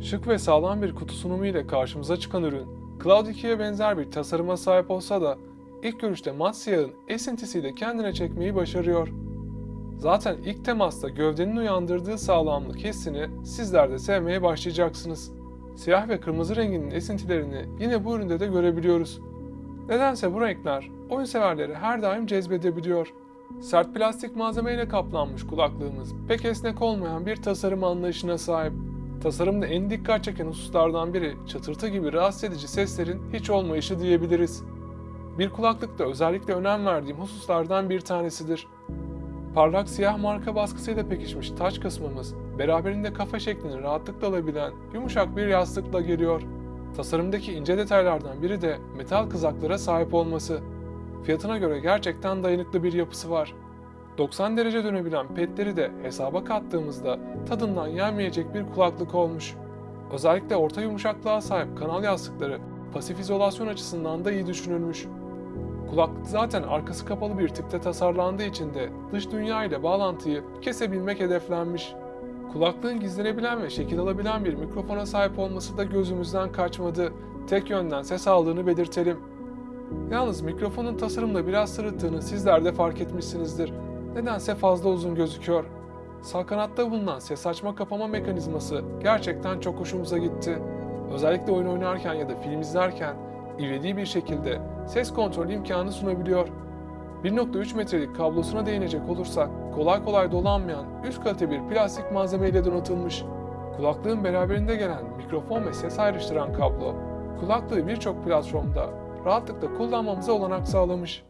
Şık ve sağlam bir kutu sunumu ile karşımıza çıkan ürün, Cloud 2'ye benzer bir tasarıma sahip olsa da ilk görüşte mat siyahın esintisiyle kendine çekmeyi başarıyor. Zaten ilk temasta gövdenin uyandırdığı sağlamlık hissini sizler de sevmeye başlayacaksınız. Siyah ve kırmızı renginin esintilerini yine bu üründe de görebiliyoruz. Nedense bu renkler oyun severleri her daim cezbedebiliyor. Sert plastik malzemeyle kaplanmış kulaklığımız pek esnek olmayan bir tasarım anlayışına sahip. Tasarımda en dikkat çeken hususlardan biri çıtırtı gibi rahatsız edici seslerin hiç olmayışı diyebiliriz. Bir kulaklıkta özellikle önem verdiğim hususlardan bir tanesidir. Parlak siyah marka baskısıyla pekişmiş taç kısmımız, beraberinde kafa şeklini rahatlıkla alabilen yumuşak bir yastıkla geliyor. Tasarımdaki ince detaylardan biri de metal kızaklara sahip olması. Fiyatına göre gerçekten dayanıklı bir yapısı var. 90 derece dönebilen petleri de hesaba kattığımızda tadından yenmeyecek bir kulaklık olmuş. Özellikle orta yumuşaklığa sahip kanal yastıkları pasif izolasyon açısından da iyi düşünülmüş. Kulaklık zaten arkası kapalı bir tipte tasarlandığı için de dış dünya ile bağlantıyı kesebilmek hedeflenmiş. Kulaklığın gizlenebilen ve şekil alabilen bir mikrofona sahip olması da gözümüzden kaçmadı. Tek yönden ses aldığını belirtelim. Yalnız mikrofonun tasarımla biraz sırıttığını sizler de fark etmişsinizdir. Nedense fazla uzun gözüküyor. Sağ kanatta bulunan ses açma kapama mekanizması gerçekten çok hoşumuza gitti. Özellikle oyun oynarken ya da film izlerken ivedi bir şekilde ses kontrol imkanı sunabiliyor. 1.3 metrelik kablosuna değinecek olursak kolay kolay dolanmayan üst kalite bir plastik malzemeyle donatılmış. Kulaklığın beraberinde gelen mikrofon ve ses ayrıştıran kablo, kulaklığı birçok platformda rahatlıkla kullanmamıza olanak sağlamış.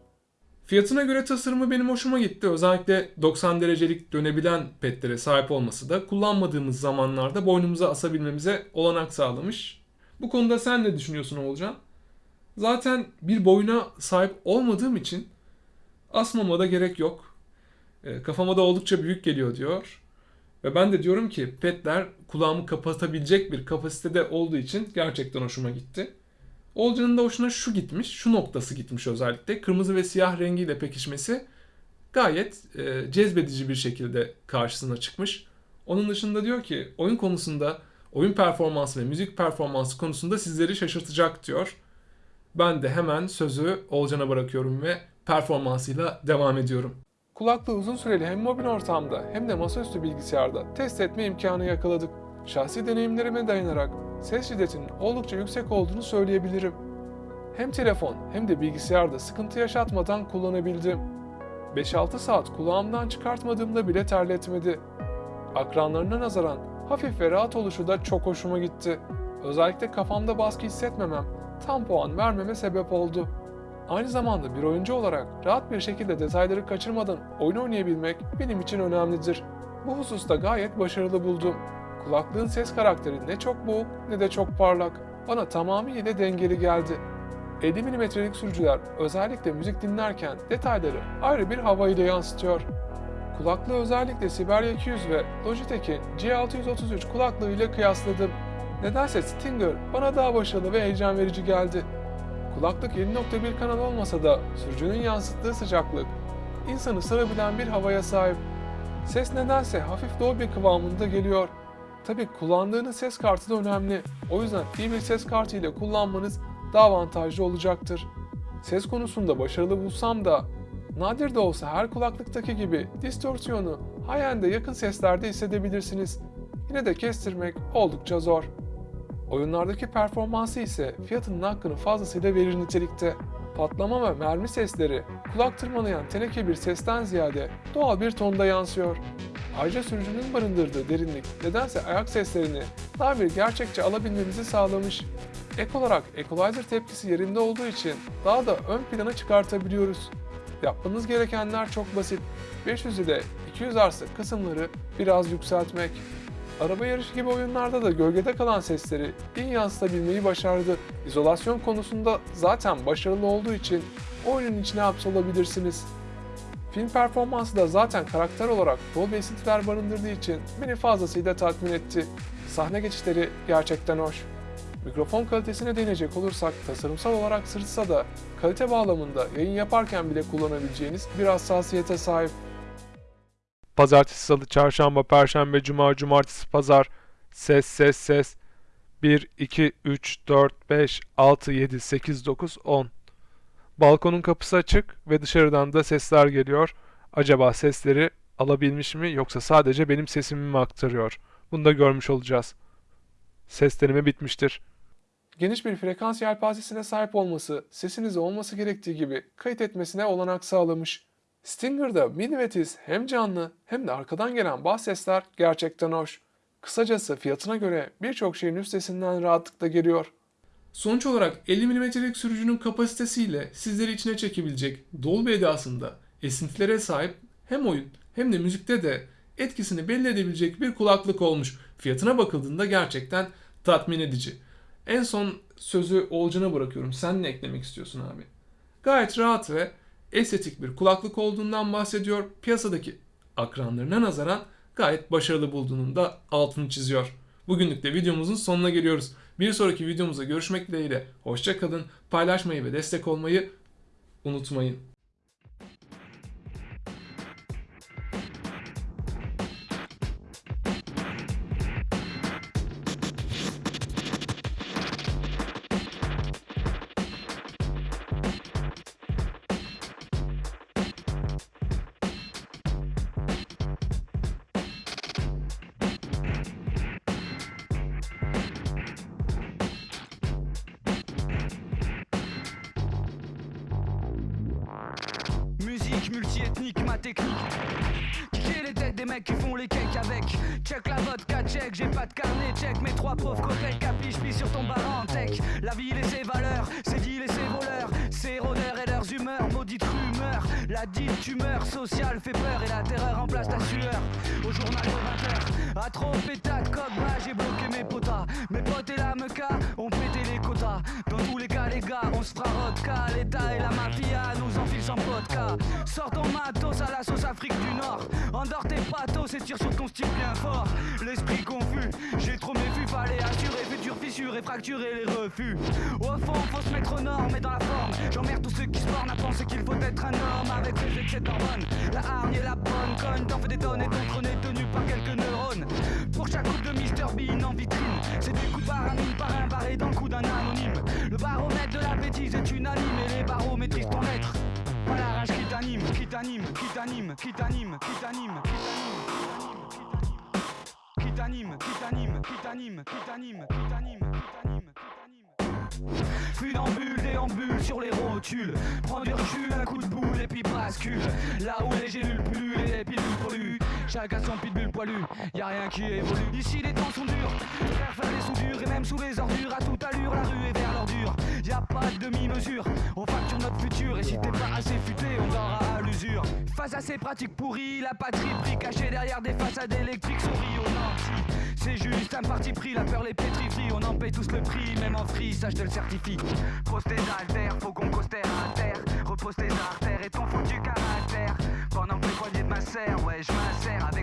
Fiyatına göre tasarımı benim hoşuma gitti. Özellikle 90 derecelik dönebilen petlere sahip olması da kullanmadığımız zamanlarda boynumuza asabilmemize olanak sağlamış. Bu konuda sen ne düşünüyorsun Oğulcan? Zaten bir boyuna sahip olmadığım için asmama da gerek yok. E, kafama da oldukça büyük geliyor diyor. Ve ben de diyorum ki petler kulağımı kapatabilecek bir kapasitede olduğu için gerçekten hoşuma gitti. Olcan'ın da hoşuna şu gitmiş, şu noktası gitmiş özellikle. Kırmızı ve siyah rengiyle pekişmesi gayet e, cezbedici bir şekilde karşısına çıkmış. Onun dışında diyor ki oyun konusunda, oyun performansı ve müzik performansı konusunda sizleri şaşırtacak diyor. Ben de hemen sözü Olcan'a bırakıyorum ve performansıyla devam ediyorum. Kulaklığı uzun süreli hem mobil ortamda hem de masaüstü bilgisayarda test etme imkanı yakaladık. Şahsi deneyimlerime dayanarak ses şiddetinin oldukça yüksek olduğunu söyleyebilirim. Hem telefon hem de bilgisayarda sıkıntı yaşatmadan kullanabildim. 5-6 saat kulağımdan çıkartmadığımda bile terletmedi. Akranlarına nazaran hafif ve rahat oluşu da çok hoşuma gitti. Özellikle kafamda baskı hissetmemem tam puan vermeme sebep oldu. Aynı zamanda bir oyuncu olarak rahat bir şekilde detayları kaçırmadan oyun oynayabilmek benim için önemlidir. Bu hususta gayet başarılı buldum. Kulaklığın ses karakteri ne çok boğuk ne de çok parlak. Bana tamamıyla dengeli geldi. 50 mm'lik sürücüler özellikle müzik dinlerken detayları ayrı bir hava ile yansıtıyor. Kulaklığı özellikle Siberia 200 ve Logitech'in G633 kulaklığı ile kıyasladım. Nedense Stinger bana daha başarılı ve heyecan verici geldi. Kulaklık 7.1 kanal olmasa da sürücünün yansıttığı sıcaklık insanı sarabilen bir havaya sahip. Ses nedense hafif Dolby kıvamında geliyor. Tabi kullandığınız ses kartı da önemli. O yüzden iyi bir ses kartı ile kullanmanız daha avantajlı olacaktır. Ses konusunda başarılı bulsam da nadir de olsa her kulaklıktaki gibi distorsiyonu high-end'e yakın seslerde hissedebilirsiniz. Yine de kestirmek oldukça zor. Oyunlardaki performansı ise fiyatının hakkını fazlasıyla verir nitelikte. Patlama ve mermi sesleri kulak tırmalayan teneke bir sesten ziyade doğal bir tonda yansıyor. Ayrıca sürücünün barındırdığı derinlik nedense ayak seslerini daha bir gerçekçi alabilmemizi sağlamış. Ek olarak equalizer tepkisi yerinde olduğu için daha da ön plana çıkartabiliyoruz. Yapmanız gerekenler çok basit. 500 ile 200 arası kısımları biraz yükseltmek. Araba yarışı gibi oyunlarda da gölgede kalan sesleri iyi yansıtabilmeyi başardı. İzolasyon konusunda zaten başarılı olduğu için oyunun içine hapsolabilirsiniz. Film performansı da zaten karakter olarak bol esintiler barındırdığı için beni fazlasıyla tatmin etti. Sahne geçişleri gerçekten hoş. Mikrofon kalitesine değinecek olursak tasarımsal olarak sırıtsa da kalite bağlamında yayın yaparken bile kullanabileceğiniz bir hassasiyete sahip. Pazartesi, salı, çarşamba, perşembe, cuma, cumartesi, pazar, ses, ses, ses. 1, 2, 3, 4, 5, 6, 7, 8, 9, 10. Balkonun kapısı açık ve dışarıdan da sesler geliyor. Acaba sesleri alabilmiş mi yoksa sadece benim sesimi mi aktarıyor? Bunu da görmüş olacağız. Ses deneme bitmiştir. Geniş bir frekans yelpazesine sahip olması, sesinizi olması gerektiği gibi kayıt etmesine olanak sağlamış. Stinger'da mini ve tiz hem canlı hem de arkadan gelen bas sesler gerçekten hoş. Kısacası fiyatına göre birçok şeyin üstesinden rahatlıkla geliyor. Sonuç olarak 50 mm'lik sürücünün kapasitesiyle sizleri içine çekebilecek Dolby edasında esintilere sahip hem oyun hem de müzikte de etkisini belli edebilecek bir kulaklık olmuş. Fiyatına bakıldığında gerçekten tatmin edici. En son sözü Olcan'a bırakıyorum. Sen ne eklemek istiyorsun abi? Gayet rahat ve estetik bir kulaklık olduğundan bahsediyor. Piyasadaki akranlarına nazaran gayet başarılı bulduğunun da altını çiziyor. Bugünlük de videomuzun sonuna geliyoruz. Bir sonraki videomuzda görüşmek dileğiyle. Hoşçakalın. Paylaşmayı ve destek olmayı unutmayın. Musique multiethnique, ma technique. Kicker les têtes des mecs qui font les cakes avec. Check la vodka, check, j'ai pas de carnet, check. Mes trois pauvres copains capiche, pis sur ton bar en tech. La ville et ses valeurs, ses deals et ses voleurs. Ses rôdeurs et leurs humeurs, maudite rumeur. La dite tumeur sociale fait peur et la terreur remplace ta sueur. Au journal de 20h, à trop pétat de coq, j'ai bloqué mes potas. Mes potes et la meca ont pété les quotas. Dans tous les cas, les gars, on se fera vodka. L'État et la mafia nous sans vodka. Sors ton matos à la sauce Afrique du Nord. Endors tes patos et tire sur ton style bien fort. L'esprit confus, j'ai trop méfu, fallait assurer, futur fissure et fracturer les refus. Au fond, faut se mettre aux normes et dans la forme. J'emmerde tous ceux qui se bornent à penser qu'il faut être un homme avec les excès d'hormones. La hargne et la bonne conne, t'en fais des tonnes et ton trône est tenu par quelques neurones. Pour chaque coupe de Mr Bean en vitrine, c'est des coups mine par un barré dans le cou d'un anonyme. Le baromètre de la bêtise est unanime et les barreaux maîtrisent ton être. Rage qui t'anime, qui t'anime, qui t'anime, qui t'anime, qui t'anime, qui t'anime, qui t'anime, qui t'anime, qui t'anime, qui t'anime, qui t'anime. Funambule, déambule sur les rotules. Prends du recul, un coup de boule et puis bascule. Là où les gélules pullulent et les pilules. Chacun son pitbull poilu, y a rien qui évolue. Ici les temps sont durs, faire faire des soudures et même sous les ordures, à toute allure, la rue est vers l'ordure. Y a pas de demi-mesure, on facture notre futur et si t'es pas assez futé, on dort à l'usure. Face à ces pratiques pourries, la patrie prie cachée derrière des façades électriques souris aux nantis. C'est juste un parti pris, la peur les pétrifie, on en paye tous le prix, même en free, ça je te le certifie. Pose tes altères, faut qu'on cause à terre, repose tes artères et ton foutu caractère. sandwich, my sandwich.